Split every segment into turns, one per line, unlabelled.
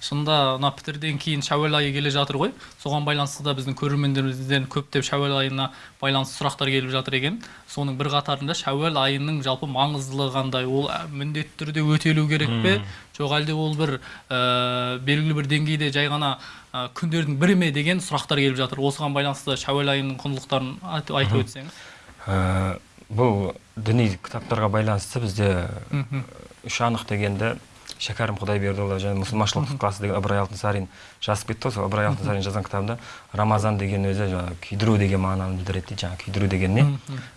шынында мына пітірден кейін шәуел айы келе жатыр ғой. Соған байланысты да біздің көрермендерімізден көптеп шәуел айына байланысты сұрақтар келіп жатыр екен. Соның бір қатарында шәуел айының жалпы маңыздылығы қандай? Ол міндетті түрде өтелу керек пе? Жоқ әлде ол бір ә, белгілі бір деңгейде жай ғана ә, күндердің бірі ме деген сұрақтар келіп жатыр. Осыған байланысты шәуел айының құндылықтарын айтып, өтсеңіз.
Ә, бұл діни кітаптарға байланысты бізде үш анық дегенді шәкәрім құдайбердіұлы және мұсылманшылық тұтқасы деген ыбырай алтынсарин жазып кетті ғой сол ыбырай алтынсарин жазған кітабында. Рамазан деген өзі жаңағы күйдіру деген мағынаны білдіреді дейді жаңағы күйдіру деген не?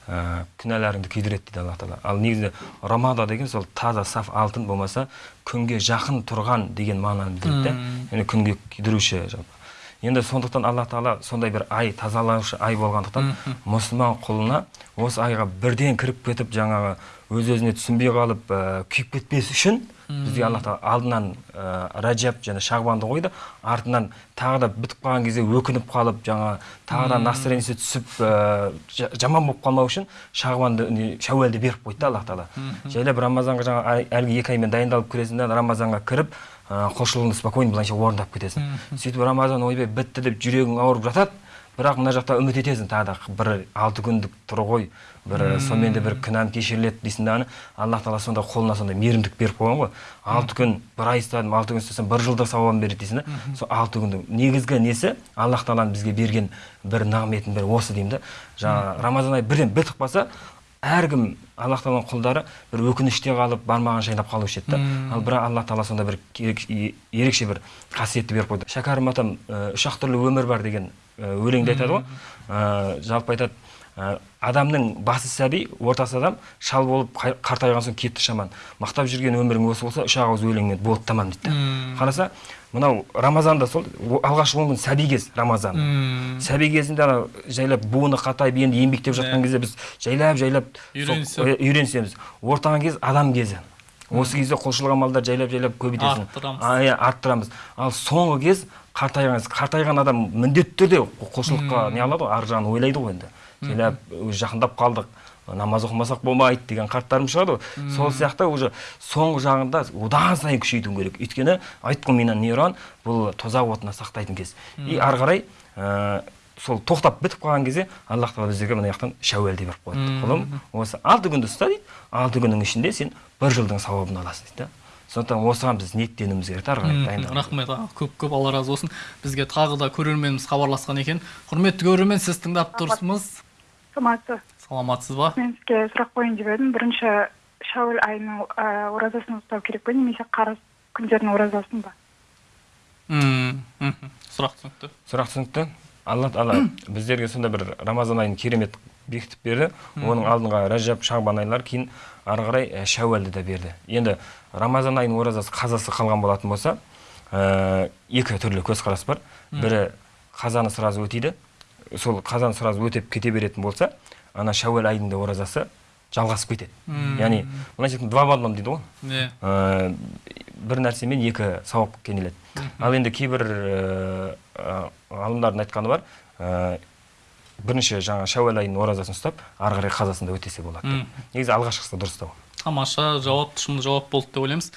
Ә, күнәларыңды күйдіреді дейді алла тағала. Ал негізі рамада деген сол таза саф алтын болмаса күнге жақын тұрған деген мағынаны білдіреді да яғни күнге күйдіруші енді сондықтан алла тағала сондай бір ай тазалаушы ай болғандықтан мұсылман құлына осы айға бірден кіріп кетіп жаңағы өз өзіне түсінбей қалып ә, күйіп кетпес үшін бізге алла тағала алдынан ә, раджаб және шағбанды қойды. Артынан тағы да бітіп қалған кезде өкініп қалып жаңа тағы да настроениесі түсіп ә, жа- жаман болып қалмау үшін шағбанды шәуәлді беріп қойды да алла тағала. Жайлап рамазанға жаңа әлгі екі аймен дайындалып кіресің да рамазанға кіріп құлшылығыңды спокойно былайша орындап кетесің. Сөйтіп рамазан ойбай бітті деп жүрегің ауырып жатады бірақ мына жақта үміт етесің тағы да бір алты күндік тұр ғой бір сонымен де бір күнәм кешіріледі дейсің дағыны алла тағала сонда қолына сондай мейірімдік беріп қойған ғой. Алты күн бір ай ұстадым алты күн ұстасам бір жылдық сауабын береді дейсің да. Сол алты күндің негізгі несі? Аллах тағаланың бізге берген бір нығметін бірі осы деймін да. Жаңағы рамазан айы бірден бітіп қалса әркім аллах тағаланың құлдары бір өкініште қалып бармағын шайнап қалушы еді да ал бірақ алла тағала сонда бір ерекше бір қасиетті беріп қойды. Шәкәрім атам үш ақ түрлі өмір бар деген өлеңде айтады ғой. Жалпы айтады адамның басы сәби ортасы адам шал болып қартайған соң кетті шаман. Мақтап жүрген өмірің осы болса үш ақ ауыз өлеңмен болды тамам дейді қараса мынау рамазанда сол алғашқы он күн сәби кез рамазан. Сәби кезінде ана жайлап буыны қатайып енді еңбектеп жатқан кезде біз жайлап жайлап үйренісеміз. Ортаған кез адам кезі. Осы кезде құлшылық амалдар жайлап жайлап көбейтесің
Арттырамыз.
Иә, арттырамыз. Ал соңғы кез қартайған қартайған адам міндетті түрде құлшылыққа не алады ғой арғы жағын ойлайды ғой енді. Жайлап жақындап қалдық. Намаз оқымасақ болмайды деген қарттарым шығады ғой. Сол сияқты уже соңғы жағында одан сайын күшейту керек. Өйткені минан нейрон бұл тозақ отына сақтайтын кез. И ары қарай сол тоқтап бітіп қалған кезде аллах тағала біздерге мына жақтан шәуәлде беріп қояды құлым осы алты күнді ұста дейді. Алты күннің ішінде сен бір жылдың сауабын аласың дейді да. Сондықтан осыған біз ниеттенуіміз керек та ары қарай дайындалуымыз
рахмет көп көп алла разы болсын. Бізге тағы да көрерменіміз хабарласқан екен. Құрметті көрермен сіз тыңдап тұрсыз
саламатсыз.
Саламатсыз ба?
Мен сізге сұрақ қояйын деп едім. Бірінші шәуіл айының оразасын ұстау керек пе? Немесе қарыз күндердің оразасын ба?
Мм, мхм. сұрақ түсінікті.
Сұрақ түсінікті. Алла тағала біздерге сондай бір рамазан айын керемет бекітіп берді. Оның алдыңға рәжәп шағбан айлар кейін ары қарай ә, шәуәлді де берді. Енді рамазан айының оразасы қазасы қалған болатын болса ә, екі түрлі көзқарас бар. Бірі қазаны сразу өтейді. Сол қазан сразу өтеп кете беретін болса ана шәуәл айының да оразасы жалғасып кетеді. Яғни былайша айтқанда два в одном дейді ғой.
Иә
бір нәрсемен екі сауап кенеледі. Ал енді кейбір ә, ғалымдардың айтқаны бар ә, бірінші жаңа шәуәл айының оразасын ұстап ары қарай қазасын да өтесе болады деп. негізі алғашқысы дұрыстау
тамаша жауап тұшымды жауап болды деп ойлаймыз.